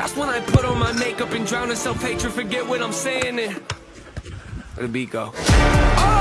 That's when I put on my makeup and drown in self-hatred Forget what I'm saying and Let the beat go Oh.